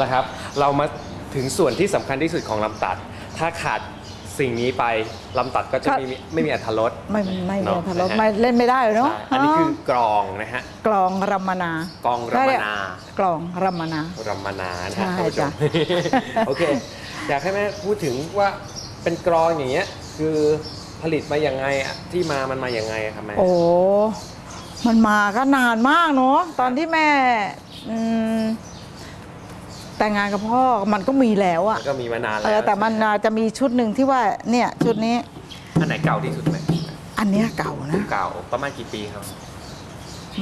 เอาละครับ เรามาถึงส่วนที่สำคัญที่สุดของลำตัด ถ้าขาดสิ่งนี้ไปลำตัดก็จะครับไม่มีไม่มีอัธรส ไม่ไม่เนไม่อะทะเลาะนะฮะ ไม่เล่นไม่ได้เนาะใช่อันนี้คือกรองนะฮะ กลองรัมมนากลองรัมมนากลองรัมมนา รัมมนานะใช่ฮะท่านผู้ชจ้ะ ม โอเค อยากให้แม่พูดถึงว่าเป็นกรองอย่างเงี้ย คือผลิตมาอย่างไงอะที่มามันมาอย่างไงอะครับแม่ โอ้ มันมาก็นานมากเนาะ ตอนที่แม่อืม แต่งงานกับพ่อมันก็มีแล้วอะมันก็มีมานานแล้วเออแต่มันจะมีชุดหนึ่งที่ว่าเนี่ยชุดนี้ อันไหนเก่าที่สุดไหมอันเนี้ยเก่านะเก่าประมาณกี่ปีครับ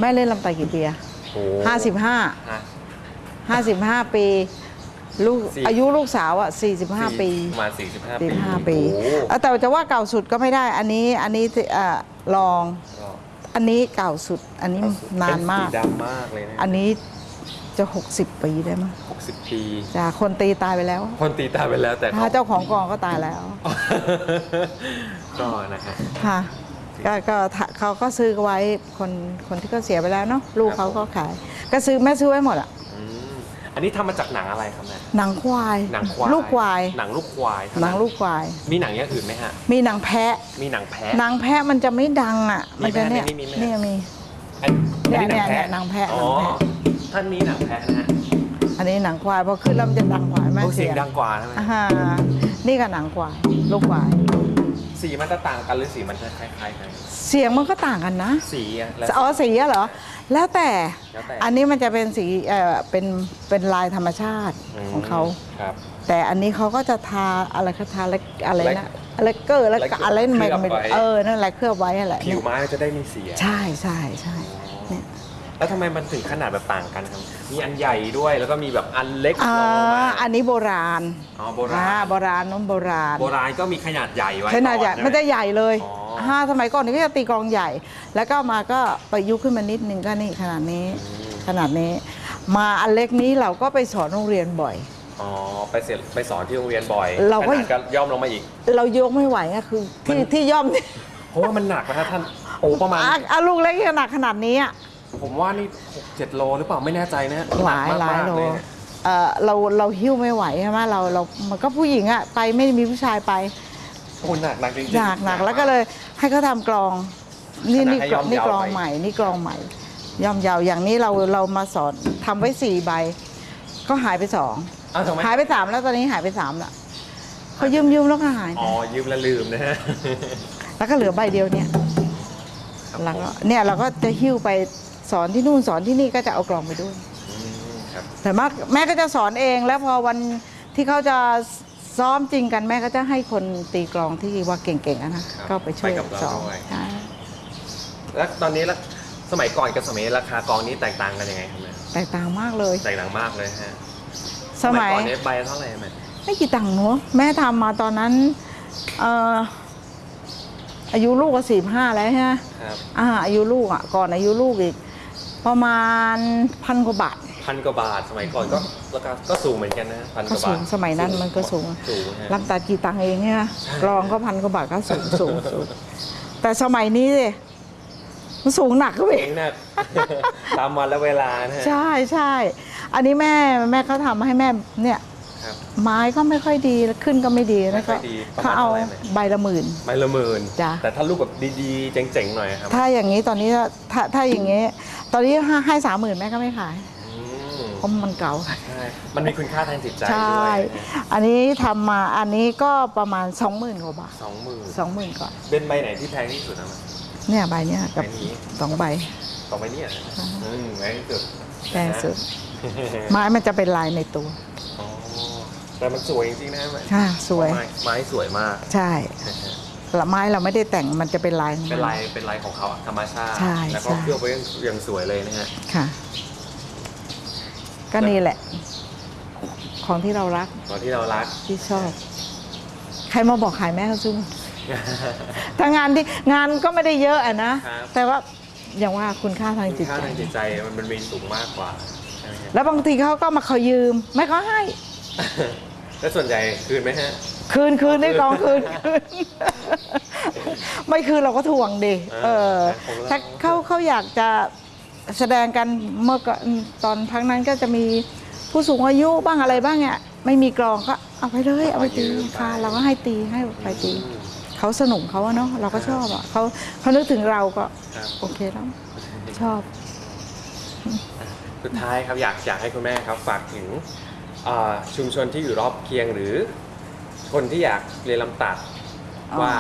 แม่เล่นลำไตกี่ปีอะโอ้ห้าสิบห้าฮะห้าสิบห้าปีลูกสี่อายุลูกสาวอะสี่สิบห้าปีประมาณ45 ปีสี่ห้าปีโอ้เออแต่จะว่าเก่าสุดก็ไม่ได้ อันนี้อันนี้ที่เอ่อลองก็อันนี้เก่าสุด อันนี้นานมากเป็นสีดำมากเลยนะอันนี้ จะ 60 ปีได้มั้ง60 ปีจ้ะคนตีตายไปแล้วคนตีตายไปแล้วแต่ถ้าเจ้าของกองก็ตายแล้วก็นะฮะค่ะก็ก็ถ้าเขาก็ซื้อไว้คนคนที่เขาเสียไปแล้วเนาะลูกครับเขาก็ขาย ก็ซื้อแม่ซื้อไว้หมดอะอืมอันนี้ทำมาจากหนังอะไรครับแม่หนังควายหนังควายลูกควายหนังลูกควายเท่าหนังลูกควาย มีหนังอย่างอื่นไหมฮะมีหนังแพะมีหนังแพะหนังแพะมันจะไม่ดังอะมีมันจะไหมเนี่ยในนี้มีไหมเนี่ยมีอันอันนี้เนี่ยเนี่ยหนังแพะอ๋อหนังแพะ ท่านนี้หนังแพะนะฮะอันนี้หนังควายพอขึ้นแล้วมันจะดังกว่าไหมโอ้เสียงดังกว่าใช่ไหมอ่านี่ก็หนังควายลูกควาย สีมันจะต่างกันหรือสีมันจะคล้ายๆกันเสียงมันก็ต่างกันนะ สีอะแล้ว อ๋อสีอะเหรอ แล้วแต่แล้วแต่ อันนี้มันจะเป็นสีเอ่อเป็นเป็นลายธรรมชาติมของเขา ครับ แต่อันนี้เขาก็จะทาอะไรเขาทาอะไรอะไรแลนะกอะไรเกอร์แล้วแลกก็อะไรเคลืไม่อบไม่รู้ไว้เออนั่นแหละเคลือบไว้อะไรผิวไม้มันจะได้มีสีอะ ใช่ใช่ใช่เนี่ย แล้วทำไมมันถึงขนาดแบบต่างกันครับ มีอันใหญ่ด้วยแล้วก็มีแบบอันเล็กอ่ารองลงมาอันนี้โบราณอ๋อโบราอ่าณโบราณน้นโบราณ โบราณก็มีขนาดใหญ่ไว้ขนาดใหญ่ก่อไม่ได้ใหญ่เลยอ๋อ ห้าสมัยก่อนนี่ก็จะตีกลองใหญ่ แล้วก็มาก็ประยุกต์ขึ้นมานิดนึงก็นี่ขนาดนี้ ขนาดนี้ มาอันเล็กนี้เราก็ไปสอนโรงเรียนบ่อย อ๋อไปเสร็จไปสอนที่โรงเรียนบ่อยเราก็ ขนาดย่อมลงมาอีก เรายกไม่ไหวอะคือที่มัน ที่ย่อมนี่เพราะว่ามันหนักนะครับท่านโอ้ประมาณ อะอะลูกเล็กขนาดขนาดนี้อะ ผมว่านี่หกเจ็ดโลหรือเปล่าไม่แน่ใจนะหลายนักหลายมากโลๆเลยนะเออเราเราหิ้วไม่ไหวใช่ไหมเราเรามันก็ผู้หญิงอะไปไม่ได้มีผู้ชายไปโอ้หนักหนักจริงๆหนักหนักแล้วก็เลยให้เขาทำกลองนี่ขนาดนี่ให้กลย่อองมนี่ยาวกลองไปใหม่นี่กลองใหม่ย่อมยาวอย่างนี้เราเรามาสอนทำไว้สี่ใบ ก็หายไปสองอ้าวทำไมหายไปสามแล้วตอนนี้หายไปสามละเขายืมยืมแล้วก็หายไปอ๋อยืมแล้วลืมนะฮะแล้วก็เหลือใบเดียวเนี่ยครับแล้วผมก็เนี่ยเราก็จะหิ้วไป สอนที่นู่นสอนที่นี่ก็จะเอากลองไปด้วยอืมครับแต่มากแม่ก็จะสอนเองแล้วพอวันที่เขาจะซ้อมจริงกันแม่ก็จะให้คนตีกลองที่ว่าเก่งๆอะนะก็ไปช่วยสอนใช่แล้วตอนนี้ละสมัยก่อนกับสมัยนี้ราคากองนี้แตกต่างกันยังไงครับแม่แตกต่างมากเลย แตกต่างมากเลยฮะสมัยก่อนนี้ใบเท่าไหร่แม่ไม่กี่ตังค์เนอะแม่ทำมาตอนนั้นเอ่ออายุลูกก็สี่ห้าแล้วใช่ไหมครับอ่าอายุลูกอะก่อนอายุลูกอีก ประมาณพันกว่าบาทพันกว่าบาทสมัยก่อนก็ราคาก็สูงเหมือนกันนะพันกก็ว่าสูบาทงสมัยนั้นมันก็สูงสูงฮะ รับตัดกี่ตังค์เองใช่ไหมใช่กรองก็พันกว่าบาทก็สูงสูงสูงแต่สมัยนี้สิมันสูงหนักก็เอเองงนะตามวันและเวลานะฮะ ใช่ใช่ อันนี้แม่แม่เขาทำให้แม่เนี่ย ครับ ไม้ก็ไม่ค่อยดีขึ้นก็ไม่ดีไม่แล้วค่ก็อยดีประมาณเขาเอาเท่าไหร่แม่ใบละหมื่นใบละหมื่นจ้ะ แต่ถ้าลูกแบบดีๆ เจ๋งๆหน่อยครับถ้าอย่างนี้ตอนนี้ถ้าถ้าอย่างนี้ ตอนนี้ให้ให้สามหมื่นแม่ก็ไม่ขายอืมเพราะมันเก่า ใช่มันมีคุณค่าทางจิตใจใช่ด้วยอันนี้ทำมาอันนี้ก็ประมาณสองหมื่นกว่าบาท สองหมื่นสองหมื่นก่อนเป็นใบไหนที่แพงที่สุดนะเนี่ยใบเนี้ยกับใบนี้สองใบต่อไปเนี่ยนะอืมแพงที่สุดแพงสุดไม้มันจะเป็นลายในตัวอ๋อ แต่มันสวยจริงๆนะแม่ค่ะสวย ไม้ไม้สวยมากใช่ละไม้เราไม่ได้แต่งมันจะเป็นลายของมั เป็นลายเป็นลายของเขาอะธรรมชาติ ใช่แล้วก็ใช่ เคลือบไว้อย่างสวยเลยนะฮะ ค่ะ ก็นี่แหละ ของที่เรารักตอนที่เรารัก ที่ชอบ ใครมาบอกขายแม่เขาซื้อหมด ถ้างานที่งานก็ไม่ได้เยอะอะนะ ครับ แต่ว่าอย่างว่าคุณค่าทางคุจิณตค่าใจ ทางจิตใจมันมันมีสูงมากกว่าใช่ไหมฮะ แล้วบางทีเขาก็มาขอยืม ไม่เขาให้ แล้วส่วนใหญ่คืนไหมฮะ คืนคืนได้กองคืนคืน ไม่คืนเราก็ทวงดิเอเอออของเราถ้าเขาเขาอยากจะแสดงกันเมื่อก่อนตอนพักนั้นก็จะมีผู้สูงอายุบ้างอะไรบ้างเนี่ยไม่มีกลองก็เอาไปเลยเอาไปตีเอายืมไป ค่ะเราก็ให้ตีให้ไปตีอืมเขาสนุกเขาอะเนาะเราก็ชอบอะเขาเขานึกถึงเราก็ครับ โอเคแล้วชอบ สุดท้ายครับอยากอยากให้คุณแม่ครับฝากถึงอ่า ชุมชนที่อยู่รอบเคียงหรือคนที่อยากเรียนลำตัดอ๋อว่า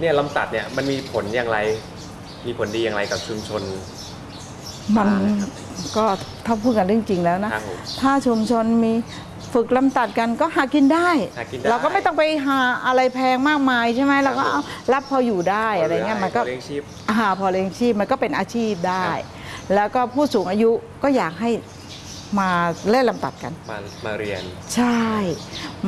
เนี่ยลำตัดเนี่ยมันมีผลอย่างไร มีผลดีอย่างไรกับชุมชนมันอ่านะครับก็ถ้าพูดกันเรื่องจริงแล้วนะครับผมถ้าชุมชนมีฝึกลำตัดกันก็หากินได้หากินได้ เราก็ไม่ต้องไปหาอะไรแพงมากมายใช่ไหมเราก็ครับผมเอารับพออยู่ได้อะไรเงี้ยมันก็เลี้ยงชีพอาพอเลี้ยงชีพมันก็เป็นอาชีพได้ครับแล้วก็ผู้สูงอายุก็อยากให้ มาเล่นลำตัดกัน มามาเรียน ใช่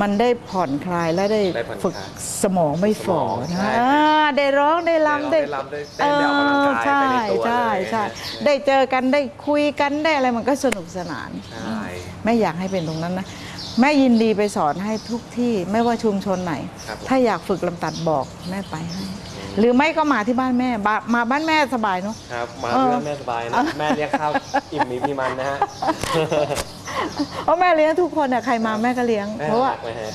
มันได้ผ่อนคลายและได้ได้ผ่อนคลายฝึกสมองไม่ฝ่อสมองนะใช่อ่าได้ร้องได้รำได้ร้องได้รำได้เต้นได้ออกกำลังกายไปในตัวใช่เลยใช่นะได้เจอกันได้คุยกันได้อะไรมันก็สนุกสนาน ใช่แม่อยากให้เป็นตรงนั้นนะ แม่ยินดีไปสอนให้ทุกที่ไม่ว่าชุมชนไหน ครับผม ถ้าอยากฝึกลำตัดบอกแม่ไปให้ หรือไม่ก็มาที่บ้านแม่บามาบ้านแม่สบายเนาะ ครับมาเออเพื่อแม่สบายนะแม่เลี้ยงข้าวอิ่มมีพี่มันนะฮะเพราะแม่เลี้ยงทุกคนอะใครมาแม่ก็เลี้ยง เพราะว่าแม่รักไหมฮะ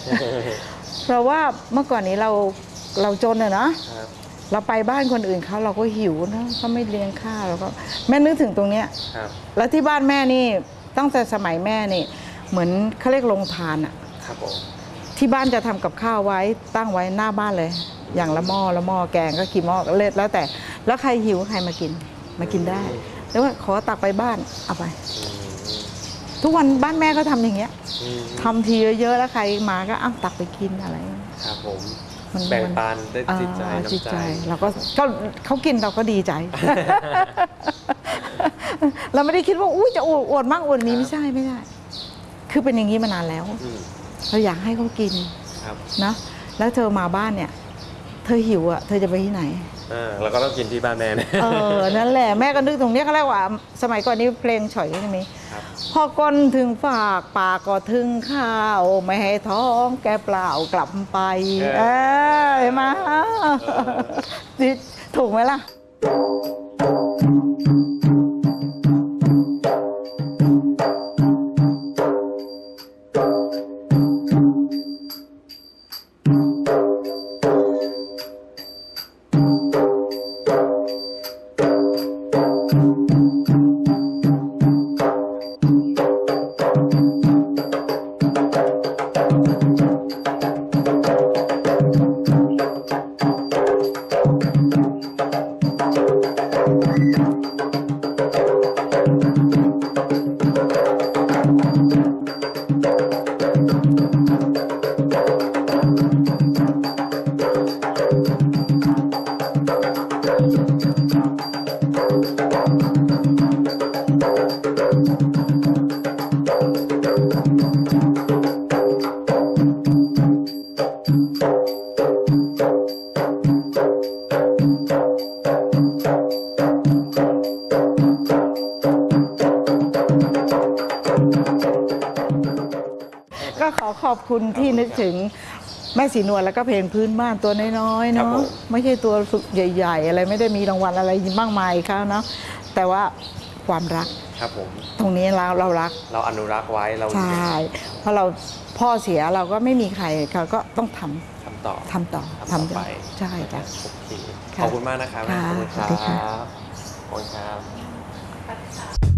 เพราะว่าเมื่อก่อนนี้เราเราจนอะเนาะครับเราไปบ้านคนอื่นเขาเราก็หิวนะเขาไม่เลี้ยงข้าวเราก็แม่นึกถึงตรงเนี้ยครับแล้วที่บ้านแม่นี่ตั้งแต่สมัยแม่นี่ เหมือนเขาเรียกโรงทานอะครับผมที่บ้านจะทำกับข้าวไว้ตั้งไว้หน้าบ้านเลย อย่างละหม้อละหม้อแกงก็กี่หม้อก็เล็ดแล้วแต่ แล้วใครหิวใครมากินมากินได้ แล้วว่าขอตักไปบ้านเอาไป ทุกวันบ้านแม่ก็ทำอย่างเงี้ยอืมทำทีเยอะๆแล้วใครมาก็อ้าวตักไปกินอะไรครับผมมันแบ่งมันปันได้จิตใจอ่าน้ำจิตใจใจเราก็ก็เขากินเราก็ดีใจ เราไม่ได้คิดว่าอุ้ยจะอวดอวดมากอวดนี้ครับไม่ใช่ไม่ใช่คือเป็นอย่างนี้มานานแล้วอืมเราอยากให้เขากินครับนะแล้วเธอมาบ้านเนี่ยเธอหิวอะเธอจะไปที่ไหนอ่าเราก็ต้องกินที่บ้านแม่นะเออ นั่นแหละแม่ก็นึกตรงเนี้ยเขาเรียกว่า สมัยก่อนนี้เพลงฉ่อยก็จะมีครับพอก้นถึงฝากปากก็ถึงข้าว ไม่ให้ท้องแกเปล่ากลับไป เออเออเห็นไหมาอถูกไหมล่ะ ก็ขอขอบคุณที่นึกถึงแม่สีนวลแล้วก็เพลงพื้นบ้านตัวน้อยคๆรับเนาะผม ไม่ใช่ตัวฝึกใหญ่ ๆ อะไรไม่ได้มีรางวัลอะไรมากมายเขาเนาะแต่ว่า ความรัก ครับผม ตรงนี้เราเรารัก เราอนุรักษ์ไว้เราใช่เพราะเราพ่อเสียเราก็ไม่มีใครเขาก็ต้องทำทำต่อทำต่อทำต่อไปใช่จ้ะ โอเคค่ะขอบคุณมากนะครับค่ะขอบคุณคสวัรัสดีค่ะ บขอบคุณครับ